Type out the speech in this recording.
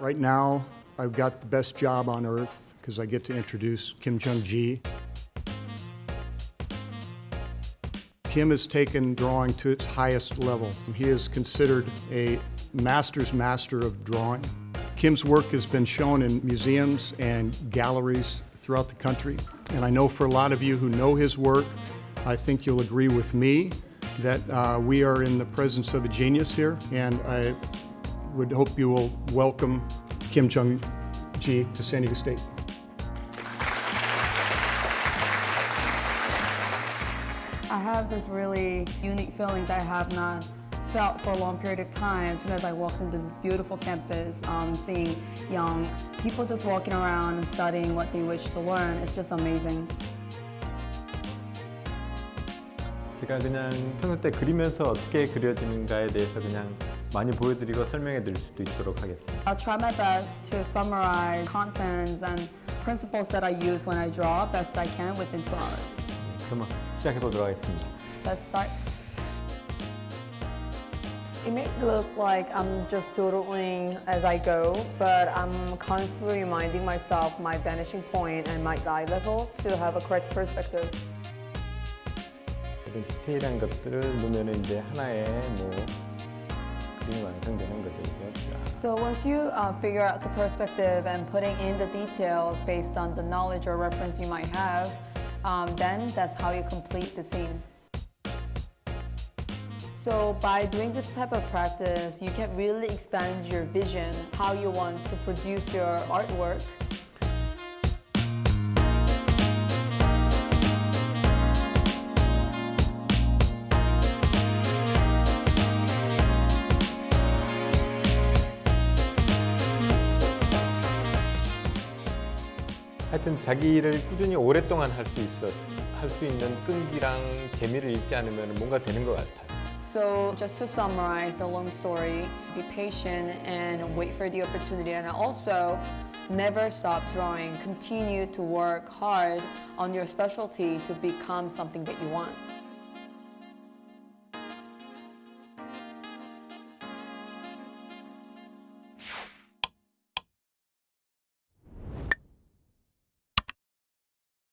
Right now, I've got the best job on earth because I get to introduce Kim Jung-gi. Kim has taken drawing to its highest level. He is considered a master's master of drawing. Kim's work has been shown in museums and galleries throughout the country. And I know for a lot of you who know his work, I think you'll agree with me that uh, we are in the presence of a genius here. And I would hope you will welcome Kim Jung Gi to San Diego State. I have this really unique feeling that I have not felt for a long period of time. As soon as I walked into this beautiful campus, um, seeing young people just walking around and studying what they wish to learn, it's just amazing. 제가 그냥 평소 때 그리면서 어떻게 그려지는가에 대해서 그냥 많이 보여드리고 설명해 드릴 수도 있도록 하겠습니다. I'll try my best to summarize contents and principles that I use when I draw best I can within two hours. 그러면 시작해 보도록 하겠습니다. Let's start. It may look like I'm just doodling as I go, but I'm constantly reminding myself my vanishing point and my eye level to have a correct perspective. 이런 디테일한 것들을 놓으면 이제 하나의 뭐 그림이 완성되는 거죠. So once you uh, figure out the perspective and putting in the details based on the knowledge or reference you might have, um, then that's how you complete the scene. So by doing this type of practice, you can really expand your vision, how you want to produce your artwork. 하여튼 자기 일을 꾸준히 오랫동안 할 수 있어 할 수 있는 끈기랑 재미를 잃지 않으면 뭔가 되는 것 같아요. So just to summarize the long story, be patient and wait for the opportunity and also never stop drawing. Continue to work hard on your specialty to become something that you want.